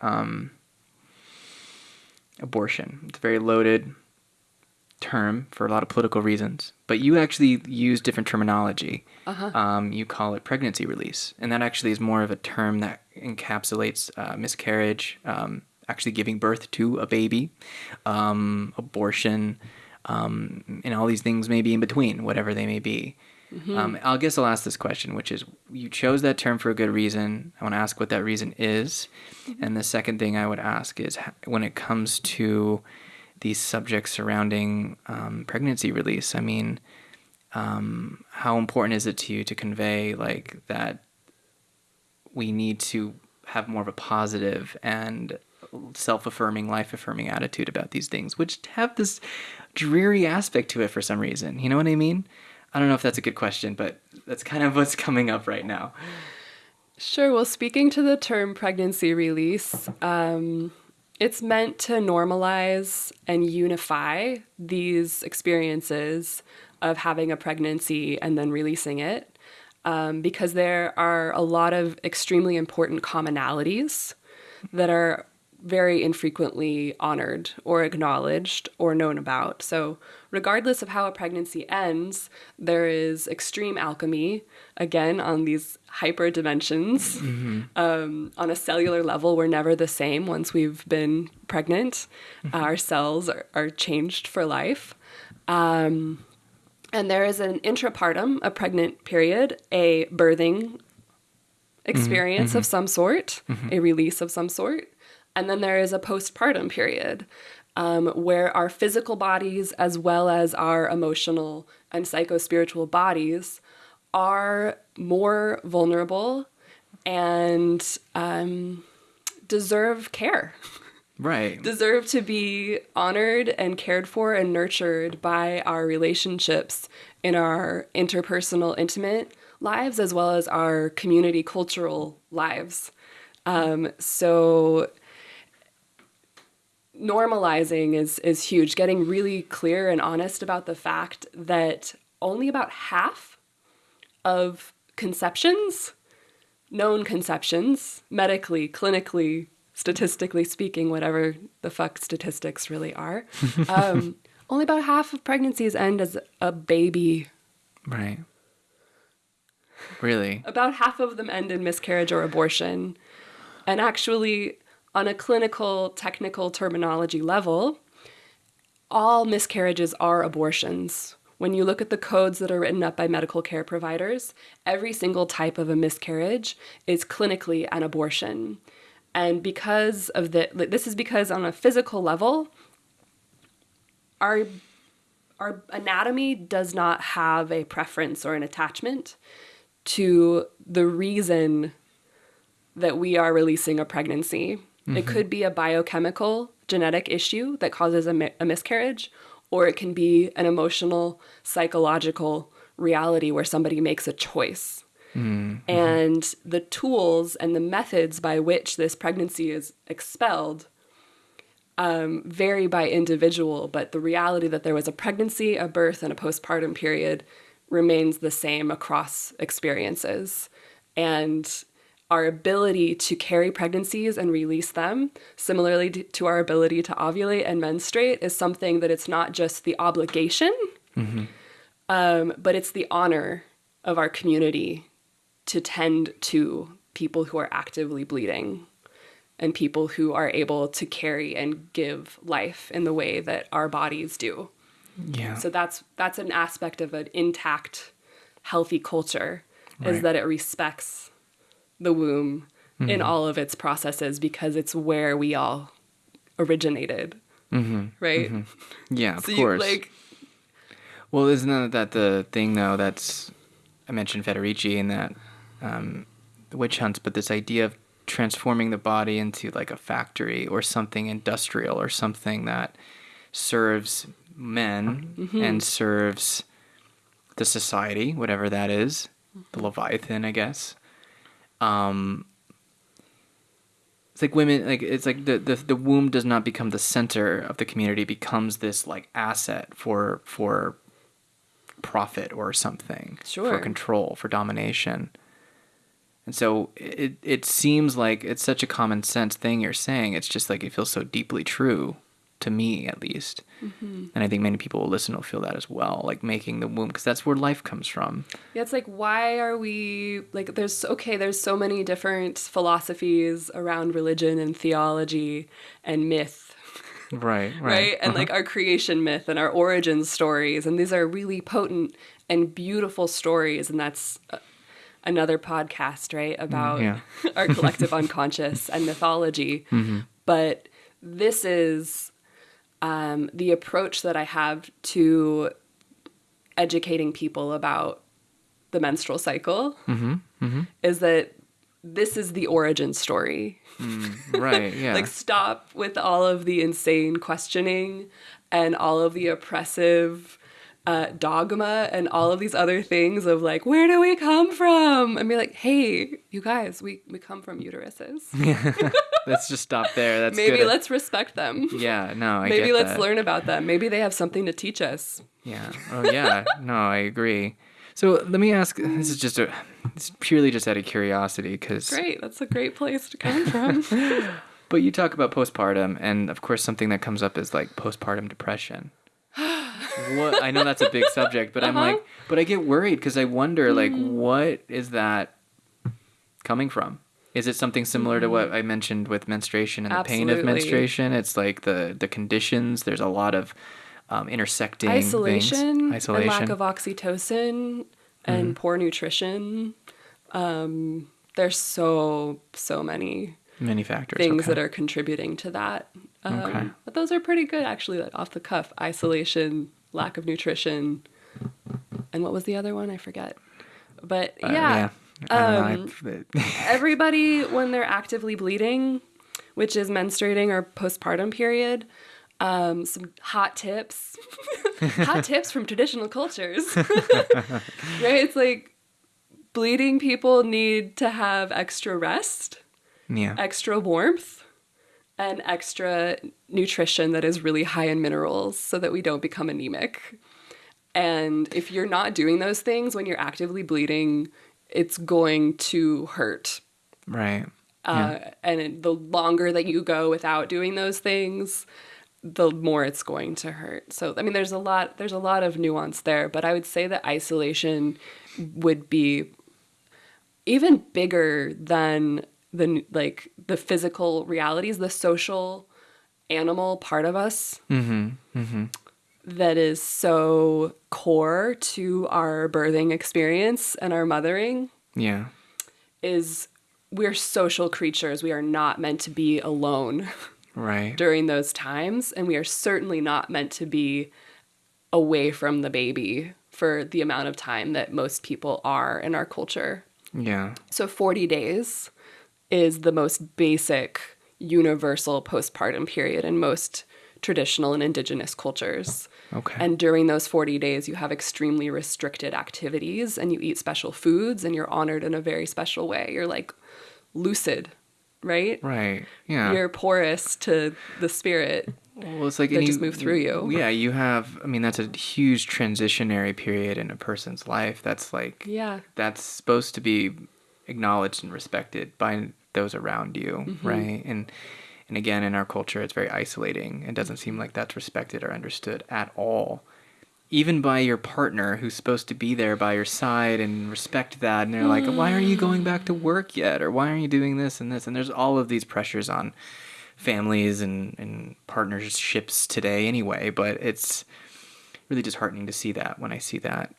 um, abortion. It's a very loaded term for a lot of political reasons, but you actually use different terminology. Uh-huh. Um, you call it pregnancy release, and that actually is more of a term that encapsulates uh, miscarriage, um, actually giving birth to a baby, um, abortion, um, and all these things maybe in between, whatever they may be. Um, I guess I'll ask this question, which is you chose that term for a good reason. I want to ask what that reason is. And the second thing I would ask is when it comes to these subjects surrounding um, pregnancy release, I mean, um, how important is it to you to convey like that we need to have more of a positive and self-affirming life-affirming attitude about these things which have this dreary aspect to it for some reason you know what i mean i don't know if that's a good question but that's kind of what's coming up right now Sure. Well, speaking to the term pregnancy release, um, it's meant to normalize and unify these experiences of having a pregnancy and then releasing it um, because there are a lot of extremely important commonalities that are very infrequently honored or acknowledged or known about. So, regardless of how a pregnancy ends, there is extreme alchemy, again, on these hyper dimensions. Mm-hmm. Um, on a cellular level, we're never the same once we've been pregnant. Mm-hmm. Our cells are, are changed for life. Um, and there is an intrapartum, a pregnant period, a birthing mm-hmm. experience of some sort, a release of some sort. And then there is a postpartum period um, where our physical bodies, as well as our emotional and psychospiritual bodies, are more vulnerable and um, deserve care right deserve to be honored and cared for and nurtured by our relationships in our interpersonal, intimate lives as well as our community cultural lives. Um, so normalizing is is huge. Getting really clear and honest about the fact that only about half of conceptions, known conceptions, medically, clinically, statistically speaking, whatever the fuck statistics really are, um, only about half of pregnancies end as a baby. right really About half of them end in miscarriage or abortion. And actually, on a clinical, technical terminology level, all miscarriages are abortions. When you look at the codes that are written up by medical care providers, every single type of a miscarriage is clinically an abortion. And because of the, this is because on a physical level, our our anatomy does not have a preference or an attachment to the reason that we are releasing a pregnancy. It could be a biochemical genetic issue that causes a, mi- a miscarriage, or it can be an emotional, psychological reality where somebody makes a choice. And the tools and the methods by which this pregnancy is expelled um, vary by individual, but the reality that there was a pregnancy, a birth, and a postpartum period remains the same across experiences. And our ability to carry pregnancies and release them, similarly to- our ability to ovulate and menstruate, is something that it's not just the obligation, um, but it's the honor of our community to tend to people who are actively bleeding and people who are able to carry and give life in the way that our bodies do. yeah. So that's that's an aspect of an intact, healthy culture is that it respects the womb in mm-hmm. all of its processes because it's where we all originated, mm-hmm. right? Mm-hmm. yeah of So you, course like Well, isn't that, the thing though? That's I mentioned Federici and that um, witch hunts, but this idea of transforming the body into like a factory or something industrial or something that serves men and serves the society, whatever that is, the Leviathan, I guess. Um, it's like women like it's like the, the the womb does not become the center of the community. Becomes this like asset for for profit or something for control for domination. And so it it seems like it's such a common sense thing you're saying. It's just like it feels so deeply true to me at least. Mm-hmm. And I think many people will listen will feel that as well, like making the womb because that's where life comes from. Yeah, it's like why are we like there's okay, there's so many different philosophies around religion and theology and myth, Right, right? And like uh-huh. our creation myth and our origin stories and these are really potent and beautiful stories and that's uh, another podcast, right, mm, about yeah. our collective unconscious and mythology. Mm-hmm. But this is um, the approach that I have to educating people about the menstrual cycle mm-hmm, mm-hmm. is that this is the origin story. Mm, right, yeah. Like, stop with all of the insane questioning and all of the oppressive uh, dogma and all of these other things of like, where do we come from? And be like, hey, you guys, we, we come from uteruses. let's just stop there. That's Maybe good. let's respect them. Yeah, no, I Maybe let's that. learn about them. Maybe they have something to teach us. Yeah. Oh, yeah. no, I agree. So let me ask. This is just a. It's purely just out of curiosity, because. Great, that's a great place to come from. But you talk about postpartum, and of course, something that comes up is like postpartum depression. What I know that's a big subject, but I'm Uh-huh. like, but I get worried because I wonder, like, what is that coming from? Is it something similar to what I mentioned with menstruation and the pain of menstruation? It's like the the conditions. There's a lot of um, intersecting things. Isolation, isolation, and lack of oxytocin, and poor nutrition. Um, there's so so many many factors. things okay. that are contributing to that. Um, Okay. But those are pretty good, actually, like off the cuff. Isolation, lack of nutrition, and what was the other one? I forget. But Uh, yeah, don't um, everybody when they're actively bleeding, which is menstruating or postpartum period, um, some hot tips, hot tips from traditional cultures. right? It's like bleeding people need to have extra rest, yeah. extra warmth, and extra nutrition that is really high in minerals so that we don't become anemic. And if you're not doing those things when you're actively bleeding, it's going to hurt Right. uh, and the longer that you go without doing those things the more it's going to hurt so i mean there's a lot there's a lot of nuance there but i would say that isolation would be even bigger than the like the physical realities the social animal part of us mm-hmm, mm-hmm. that is so core to our birthing experience and our mothering Yeah. is we're social creatures. We are not meant to be alone Right. during those times, and we are certainly not meant to be away from the baby for the amount of time that most people are in our culture. Yeah. So 40 days is the most basic universal postpartum period in most traditional and indigenous cultures. Okay. And during those 40 days, you have extremely restricted activities and you eat special foods and you're honored in a very special way. You're like lucid, right? right. Yeah. You're porous to the spirit. well, it's like and just move through you. Yeah, you have. I mean, that's a huge transitionary period in a person's life. That's like. Yeah. That's supposed to be acknowledged and respected by those around you, Mm-hmm. right? And and again, in our culture, it's very isolating. It doesn't seem like that's respected or understood at all. Even by your partner, who's supposed to be there by your side and respect that, and they're like, "Why aren't you going back to work yet?" or "Why aren't you doing this and this?" And there's all of these pressures on families and, and partnerships today, anyway. But it's really disheartening to see that when I see that.